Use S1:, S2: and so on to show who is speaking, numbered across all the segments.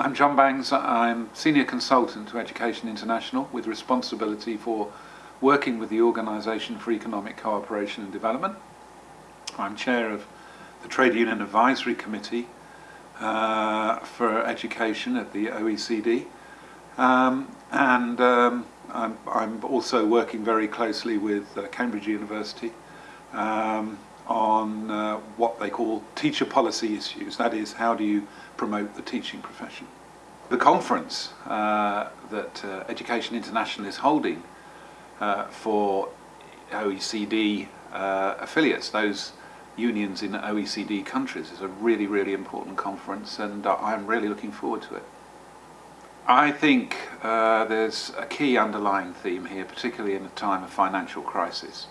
S1: I'm John Bangs. I'm Senior Consultant to Education International with responsibility for working with the Organisation for Economic Cooperation and Development. I'm Chair of the Trade Union Advisory Committee uh, for Education at the OECD. Um, and um, I'm, I'm, also working very closely with uh, Cambridge University um, on uh, what they call teacher policy issues. That is, how do you promote the teaching profession? The conference uh, that uh, Education International is holding uh, for OECD uh, affiliates, those unions in OECD countries, is a really, really important conference and I'm really looking forward to it. I think uh, there's a key underlying theme here, particularly in a time of financial crisis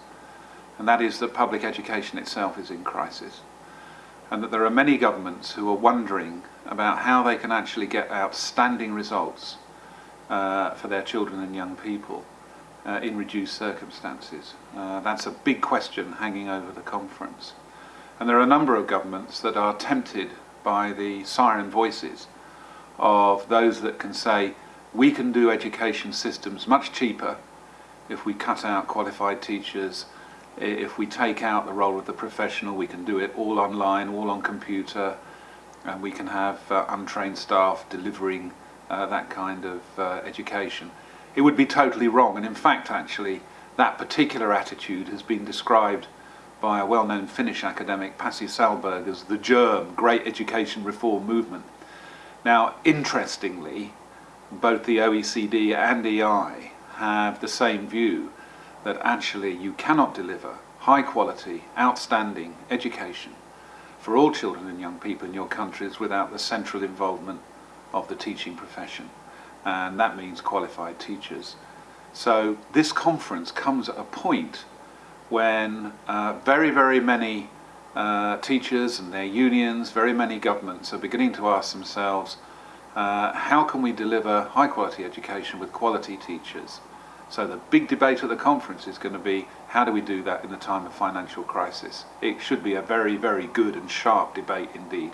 S1: and that is that public education itself is in crisis and that there are many governments who are wondering about how they can actually get outstanding results uh, for their children and young people uh, in reduced circumstances. Uh, that's a big question hanging over the conference. And there are a number of governments that are tempted by the siren voices of those that can say, we can do education systems much cheaper if we cut out qualified teachers if we take out the role of the professional, we can do it all online, all on computer, and we can have uh, untrained staff delivering uh, that kind of uh, education. It would be totally wrong, and in fact, actually, that particular attitude has been described by a well-known Finnish academic, Pasi Sahlberg, as the GERM, Great Education Reform Movement. Now, interestingly, both the OECD and EI have the same view that actually you cannot deliver high quality, outstanding education for all children and young people in your countries without the central involvement of the teaching profession. And that means qualified teachers. So this conference comes at a point when uh, very, very many uh, teachers and their unions, very many governments are beginning to ask themselves, uh, how can we deliver high quality education with quality teachers? So the big debate at the conference is going to be how do we do that in a time of financial crisis? It should be a very, very good and sharp debate indeed.